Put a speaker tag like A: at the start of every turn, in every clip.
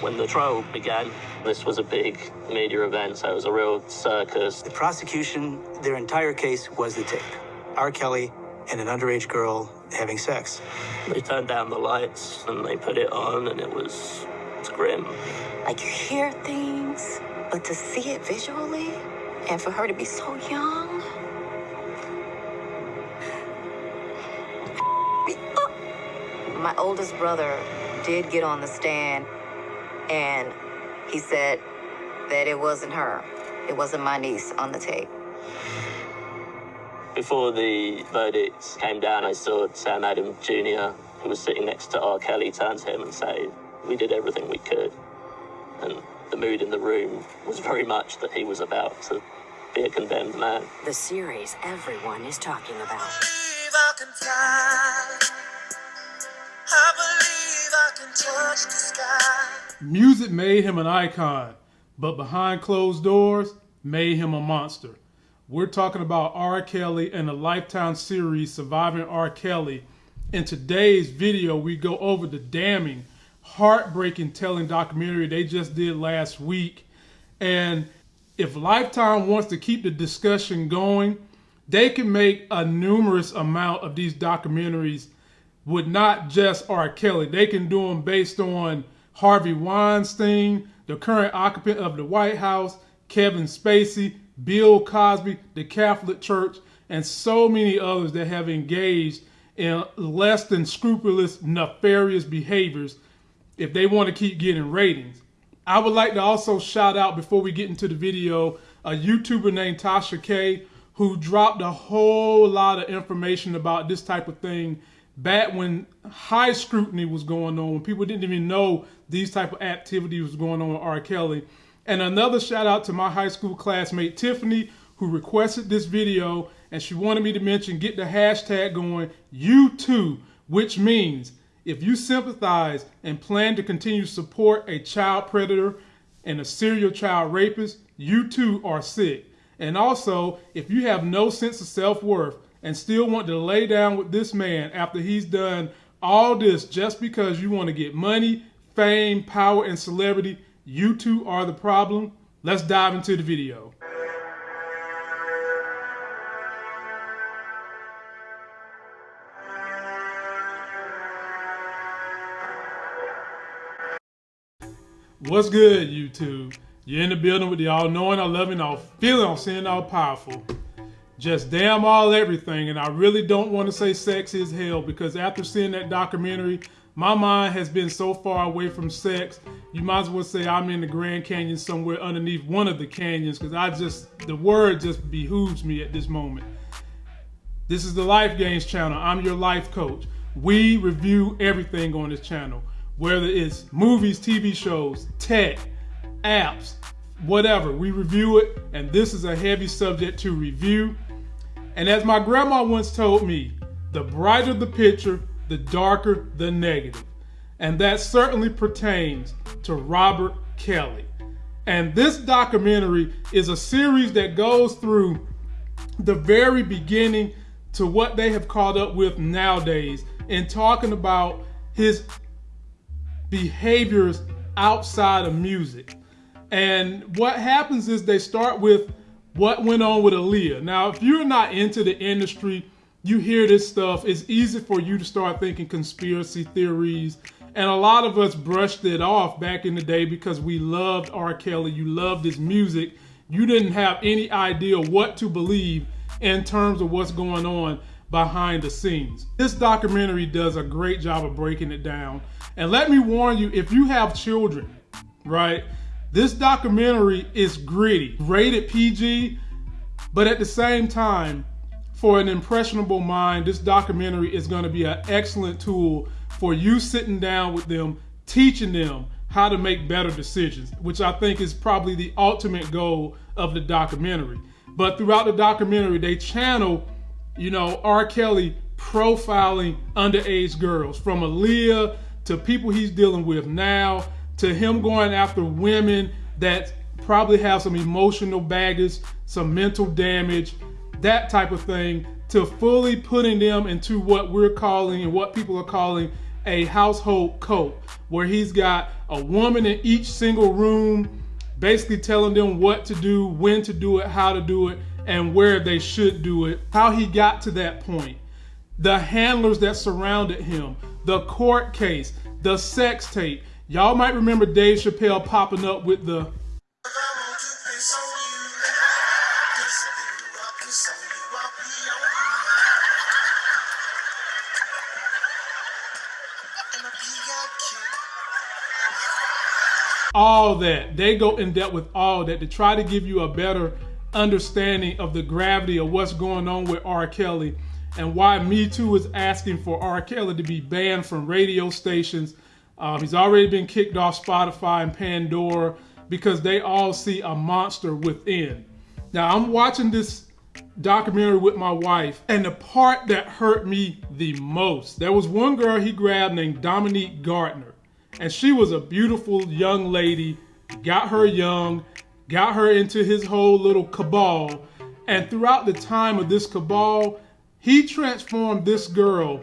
A: When the trial began, this was a big media event, so it was a real circus.
B: The prosecution, their entire case was the tape. R. Kelly and an underage girl having sex.
A: They turned down the lights and they put it on, and it was it's grim.
C: Like you hear things, but to see it visually, and for her to be so young. My oldest brother did get on the stand, and he said that it wasn't her. It wasn't my niece on the tape.
A: Before the verdict came down, I saw Sam Adams Jr., who was sitting next to R. Kelly, turn to him and say, We did everything we could. And the mood in the room was very much that he was about to be a condemned man.
D: The series everyone is talking about.
E: believe I can fly. I believe I can touch the sky.
F: Music made him an icon, but behind closed doors made him a monster. We're talking about R. Kelly and the Lifetime series Surviving R. Kelly. In today's video, we go over the damning, heartbreaking telling documentary they just did last week. And if Lifetime wants to keep the discussion going, they can make a numerous amount of these documentaries with not just R. Kelly. They can do them based on Harvey Weinstein, the current occupant of the White House, Kevin Spacey, Bill Cosby, the Catholic Church, and so many others that have engaged in less than scrupulous, nefarious behaviors if they want to keep getting ratings. I would like to also shout out before we get into the video a YouTuber named Tasha K who dropped a whole lot of information about this type of thing back when high scrutiny was going on, when people didn't even know these type of activity was going on with R. Kelly. And another shout out to my high school classmate Tiffany, who requested this video, and she wanted me to mention get the hashtag going, you too, which means if you sympathize and plan to continue to support a child predator and a serial child rapist, you too are sick. And also, if you have no sense of self worth and still want to lay down with this man after he's done all this just because you want to get money, fame, power, and celebrity, you two are the problem. Let's dive into the video. What's good, YouTube? You're in the building with the all knowing, all loving, all Just damn all everything. And I really don't want to say sex is hell because after seeing that documentary, my mind has been so far away from sex. You might as well say I'm in the Grand Canyon somewhere underneath one of the canyons because I just, the word just behooves me at this moment. This is the Life Gains channel. I'm your life coach. We review everything on this channel, whether it's movies, TV shows, tech, apps, whatever. We review it, and this is a heavy subject to review. And as my grandma once told me, the brighter the picture, the darker the negative. And that certainly pertains to Robert Kelly. And this documentary is a series that goes through the very beginning to what they have caught up with nowadays in talking about his behaviors outside of music. And what happens is they start with what went on with Aaliyah. Now, if you're not into the industry, you hear this stuff, it's easy for you to start thinking conspiracy theories. And a lot of us brushed it off back in the day because we loved R. Kelly, you loved his music. You didn't have any idea what to believe in terms of what's going on behind the scenes. This documentary does a great job of breaking it down. And let me warn you, if you have children, right, this documentary is gritty, rated PG, but at the same time, for an impressionable mind, this documentary is going to be an excellent tool for you sitting down with them, teaching them how to make better decisions, which I think is probably the ultimate goal of the documentary. But throughout the documentary, they channel, you know, R. Kelly profiling underage girls from Aaliyah to people he's dealing with now to him going after women that probably have some emotional baggage, some mental damage, that type of thing, to fully putting them into what we're calling and what people are calling a household cult where he's got a woman in each single room, basically telling them what to do, when to do it, how to do it, and where they should do it. How he got to that point, the handlers that surrounded him, the court case, the sex tape. Y'all might remember Dave Chappelle popping up with the all that. They go in depth with all that to try to give you a better understanding of the gravity of what's going on with R. Kelly and why Me Too is asking for R. Kelly to be banned from radio stations. Um, he's already been kicked off Spotify and Pandora because they all see a monster within. Now, I'm watching this documentary with my wife, and the part that hurt me the most there was one girl he grabbed named Dominique Gardner, and she was a beautiful young lady, got her young, got her into his whole little cabal. And throughout the time of this cabal, he transformed this girl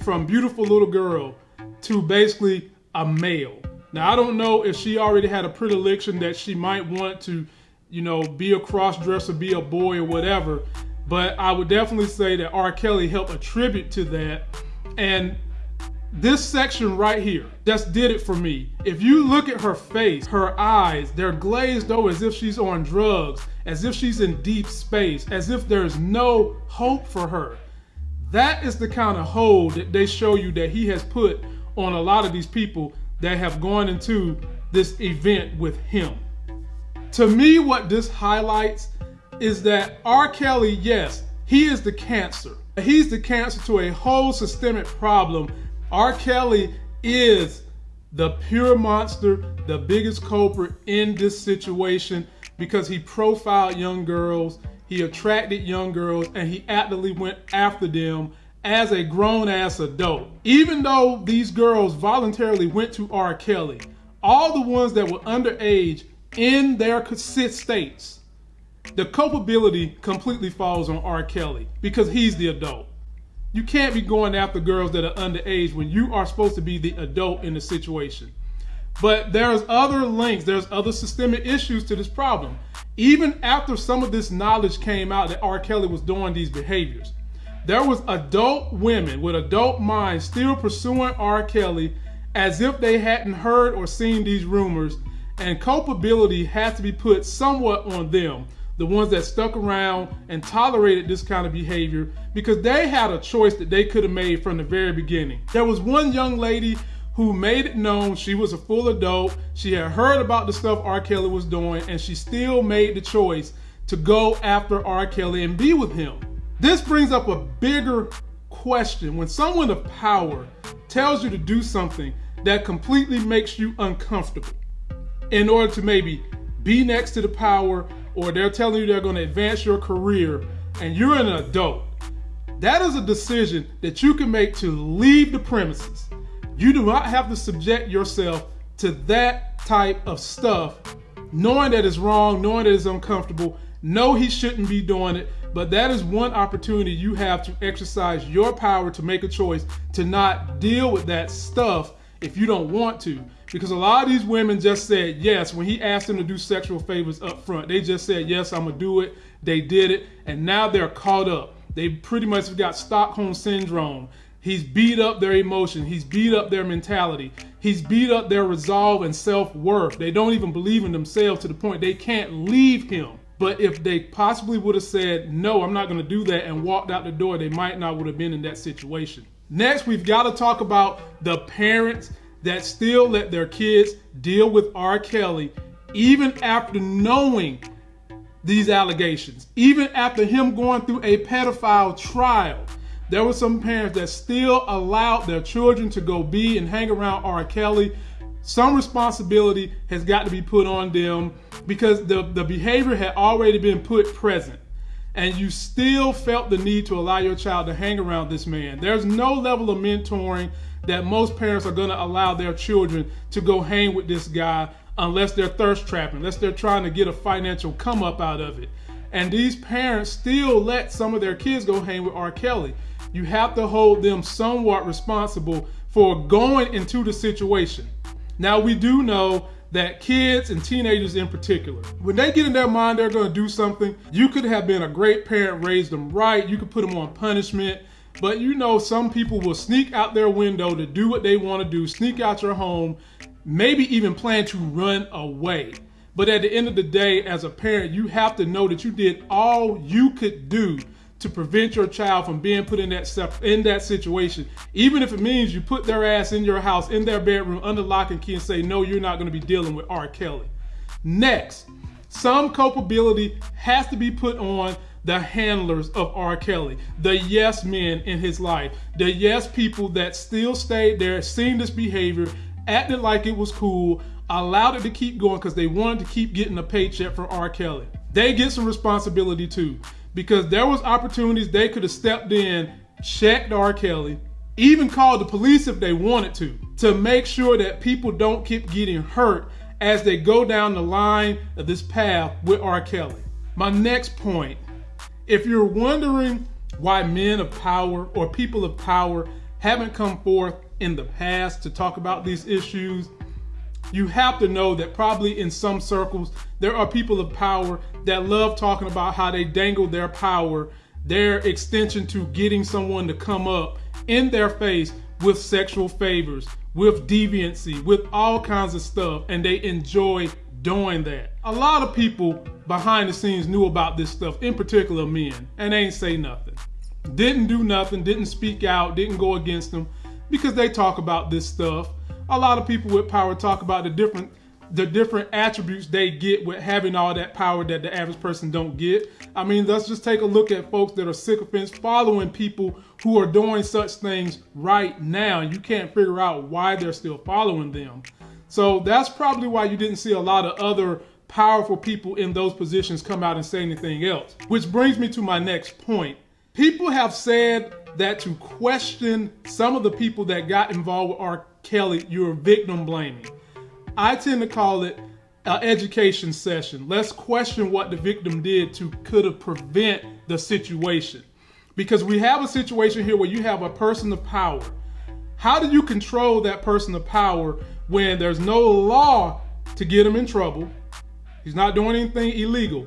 F: from beautiful little girl to basically a male. Now, I don't know if she already had a predilection that she might want to, you know, be a cross dresser, be a boy or whatever, but I would definitely say that R. Kelly helped attribute to that. And this section right here just did it for me. If you look at her face, her eyes, they're glazed over as if she's on drugs, as if she's in deep space, as if there's no hope for her. That is the kind of hold that they show you that he has put on a lot of these people that have gone into this event with him. To me, what this highlights is that R. Kelly, yes, he is the cancer. He's the cancer to a whole systemic problem. R. Kelly is the pure monster, the biggest culprit in this situation because he profiled young girls, he attracted young girls, and he actively went after them as a grown ass adult. Even though these girls voluntarily went to R. Kelly, all the ones that were underage in their states, the culpability completely falls on R. Kelly because he's the adult. You can't be going after girls that are underage when you are supposed to be the adult in the situation. But there's other links, there's other systemic issues to this problem. Even after some of this knowledge came out that R. Kelly was doing these behaviors, there was adult women with adult minds still pursuing R. Kelly as if they hadn't heard or seen these rumors, and culpability had to be put somewhat on them, the ones that stuck around and tolerated this kind of behavior, because they had a choice that they could have made from the very beginning. There was one young lady who made it known she was a full adult. She had heard about the stuff R. Kelly was doing, and she still made the choice to go after R. Kelly and be with him. This brings up a bigger question. When someone of power tells you to do something that completely makes you uncomfortable in order to maybe be next to the power, or they're telling you they're going to advance your career, and you're an adult, that is a decision that you can make to leave the premises you do not have to subject yourself to that type of stuff, knowing that it's wrong, knowing that it's uncomfortable. Know he shouldn't be doing it, but that is one opportunity you have to exercise your power to make a choice to not deal with that stuff if you don't want to. Because a lot of these women just said yes when he asked them to do sexual favors up front. They just said, yes, I'm going to do it. They did it. And now they're caught up. They pretty much got Stockholm syndrome. He's beat up their emotion. He's beat up their mentality. He's beat up their resolve and self worth. They don't even believe in themselves to the point they can't leave him. But if they possibly would have said, no, I'm not going to do that and walked out the door, they might not would have been in that situation. Next, we've got to talk about the parents that still let their kids deal with R. Kelly even after knowing these allegations, even after him going through a pedophile trial there were some parents that still allowed their children to go be and hang around R. Kelly. Some responsibility has got to be put on them because the, the behavior had already been put present. And you still felt the need to allow your child to hang around this man. There's no level of mentoring that most parents are going to allow their children to go hang with this guy unless they're thirst trapping, unless they're trying to get a financial come up out of it. And these parents still let some of their kids go hang with R. Kelly you have to hold them somewhat responsible for going into the situation. Now, we do know that kids and teenagers in particular, when they get in their mind they're going to do something, you could have been a great parent, raised them right, you could put them on punishment. But you know, some people will sneak out their window to do what they want to do, sneak out your home, maybe even plan to run away. But at the end of the day, as a parent, you have to know that you did all you could do to prevent your child from being put in that in that situation, even if it means you put their ass in your house, in their bedroom, under lock and key, and say, "No, you're not going to be dealing with R. Kelly." Next, some culpability has to be put on the handlers of R. Kelly, the yes men in his life, the yes people that still stayed there, seen this behavior, acted like it was cool, allowed it to keep going because they wanted to keep getting a paycheck from R. Kelly. They get some responsibility too because there was opportunities they could have stepped in, checked R. Kelly, even called the police if they wanted to, to make sure that people don't keep getting hurt as they go down the line of this path with R. Kelly. My next point, if you're wondering why men of power or people of power haven't come forth in the past to talk about these issues, you have to know that probably in some circles there are people of power that love talking about how they dangle their power, their extension to getting someone to come up in their face with sexual favors, with deviancy, with all kinds of stuff, and they enjoy doing that. A lot of people behind the scenes knew about this stuff, in particular men, and they ain't say nothing. Didn't do nothing, didn't speak out, didn't go against them because they talk about this stuff a lot of people with power talk about the different the different attributes they get with having all that power that the average person don't get. I mean, let's just take a look at folks that are sycophants following people who are doing such things right now. You can't figure out why they're still following them. So that's probably why you didn't see a lot of other powerful people in those positions come out and say anything else. Which brings me to my next point. People have said that to question some of the people that got involved with R. Kelly, you're victim blaming. I tend to call it an education session. Let's question what the victim did to could have prevent the situation. Because we have a situation here where you have a person of power. How do you control that person of power when there's no law to get him in trouble? He's not doing anything illegal.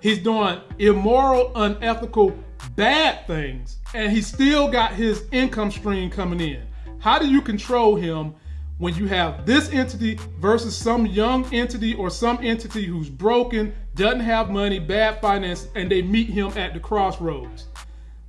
F: He's doing immoral, unethical, bad things, and he still got his income stream coming in. How do you control him when you have this entity versus some young entity or some entity who's broken, doesn't have money, bad finance, and they meet him at the crossroads?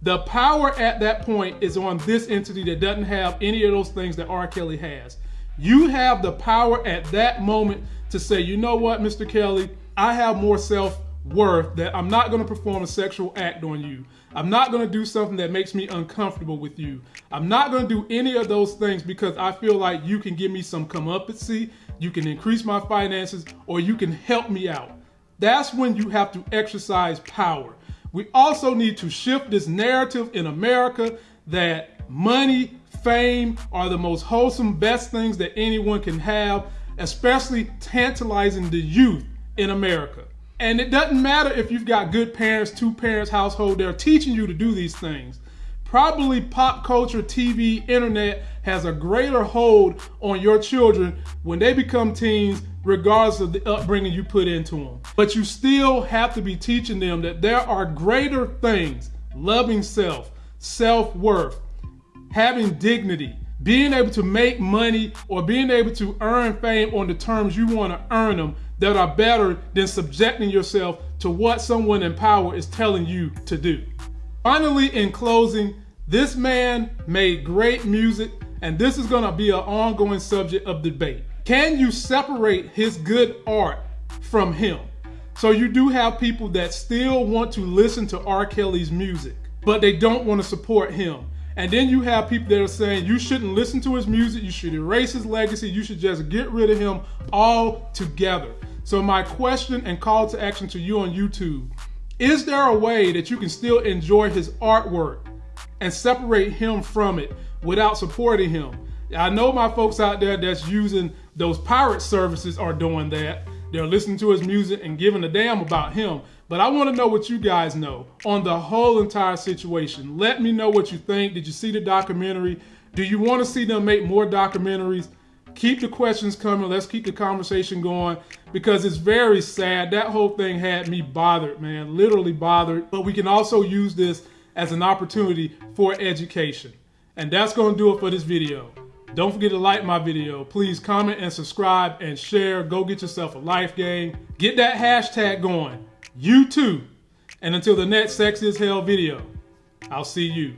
F: The power at that point is on this entity that doesn't have any of those things that R. Kelly has. You have the power at that moment to say, you know what, Mr. Kelly, I have more self worth that I'm not going to perform a sexual act on you. I'm not going to do something that makes me uncomfortable with you. I'm not going to do any of those things because I feel like you can give me some comeuppance, you can increase my finances, or you can help me out. That's when you have to exercise power. We also need to shift this narrative in America that money, fame are the most wholesome, best things that anyone can have, especially tantalizing the youth in America. And it doesn't matter if you've got good parents, two parents household, they're teaching you to do these things. Probably pop culture, TV, internet has a greater hold on your children when they become teens, regardless of the upbringing you put into them. But you still have to be teaching them that there are greater things loving self, self worth, having dignity, being able to make money or being able to earn fame on the terms you want to earn them that are better than subjecting yourself to what someone in power is telling you to do. Finally, in closing, this man made great music, and this is going to be an ongoing subject of debate. Can you separate his good art from him? So you do have people that still want to listen to R. Kelly's music, but they don't want to support him. And then you have people that are saying you shouldn't listen to his music, you should erase his legacy, you should just get rid of him all together. So my question and call to action to you on YouTube, is there a way that you can still enjoy his artwork and separate him from it without supporting him? I know my folks out there that's using those pirate services are doing that. They're listening to his music and giving a damn about him. But I want to know what you guys know on the whole entire situation. Let me know what you think. Did you see the documentary? Do you want to see them make more documentaries? Keep the questions coming. Let's keep the conversation going because it's very sad. That whole thing had me bothered, man, literally bothered. But we can also use this as an opportunity for education. And that's going to do it for this video. Don't forget to like my video. Please comment and subscribe and share. Go get yourself a life game. Get that hashtag going. You too. And until the next Sex is Hell video, I'll see you